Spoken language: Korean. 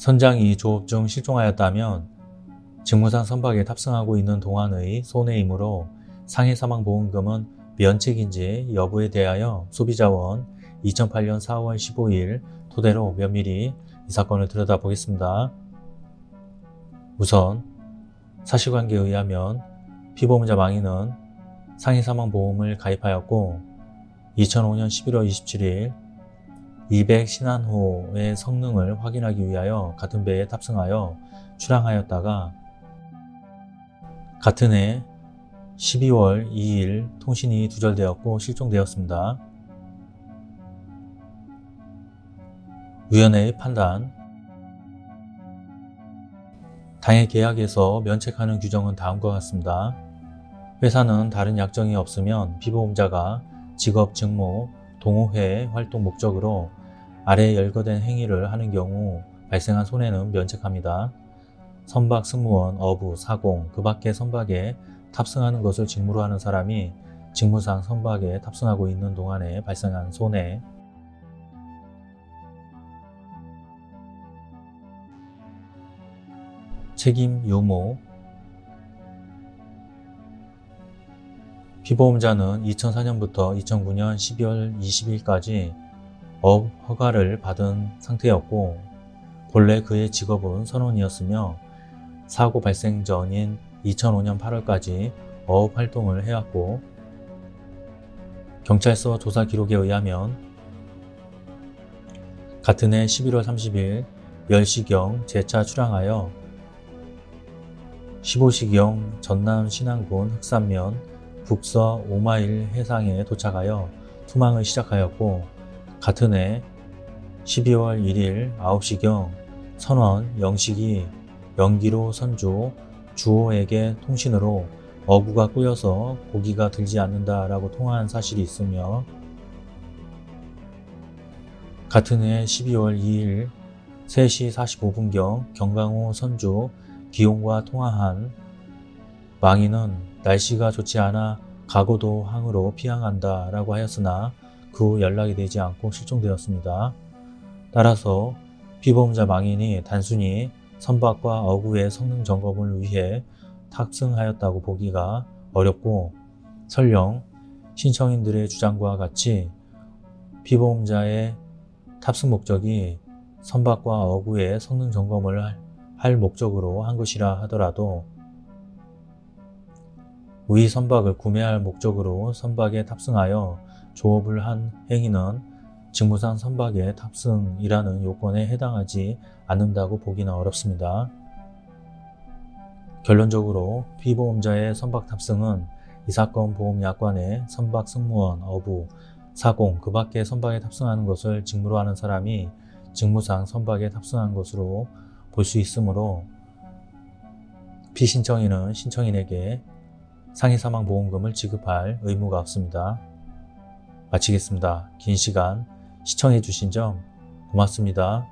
선장이 조업 중 실종하였다면 직무상 선박에 탑승하고 있는 동안의 손해이므로 상해 사망보험금은 면책인지 여부에 대하여 소비자원 2008년 4월 15일 토대로 면밀히 이 사건을 들여다보겠습니다. 우선 사실관계에 의하면 피보험자 망인은 상해 사망보험을 가입하였고 2005년 11월 27일 200 신안호의 성능을 확인하기 위하여 같은 배에 탑승하여 출항하였다가 같은 해 12월 2일 통신이 두절되었고 실종되었습니다. 위원회의 판단 당해 계약에서 면책하는 규정은 다음과 같습니다. 회사는 다른 약정이 없으면 피보험자가 직업, 직무, 동호회 활동 목적으로 아래 열거된 행위를 하는 경우 발생한 손해는 면책합니다. 선박 승무원, 어부, 사공, 그 밖의 선박에 탑승하는 것을 직무로 하는 사람이 직무상 선박에 탑승하고 있는 동안에 발생한 손해 책임 유무 피보험자는 2004년부터 2009년 12월 20일까지 어업 허가를 받은 상태였고 본래 그의 직업은 선원이었으며 사고 발생 전인 2005년 8월까지 어업 활동을 해왔고 경찰서 조사 기록에 의하면 같은 해 11월 30일 10시경 재차 출항하여 15시경 전남 신안군 흑산면 북서 5마일 해상에 도착하여 투망을 시작하였고 같은 해 12월 1일 9시경 선원 영식이 연기로 선주 주호에게 통신으로 어구가 꼬여서 고기가 들지 않는다 라고 통화한 사실이 있으며 같은 해 12월 2일 3시 45분경 경강호 선주 기용과 통화한 망인은 날씨가 좋지 않아 가고도 항으로 피항한다 라고 하였으나 그 후 연락이 되지 않고 실종되었습니다. 따라서 피보험자 망인이 단순히 선박과 어구의 성능 점검을 위해 탑승하였다고 보기가 어렵고 설령 신청인들의 주장과 같이 피보험자의 탑승 목적이 선박과 어구의 성능 점검을 할 목적으로 한 것이라 하더라도 위 선박을 구매할 목적으로 선박에 탑승하여 조업을 한 행위는 직무상 선박의 탑승이라는 요건에 해당하지 않는다고 보기는 어렵습니다. 결론적으로 피보험자의 선박 탑승은 이 사건 보험약관에 선박 승무원, 어부, 사공, 그 밖의 선박에 탑승하는 것을 직무로 하는 사람이 직무상 선박에 탑승한 것으로 볼 수 있으므로 피신청인은 신청인에게 상해사망보험금을 지급할 의무가 없습니다. 마치겠습니다. 긴 시간 시청해 주신 점 고맙습니다.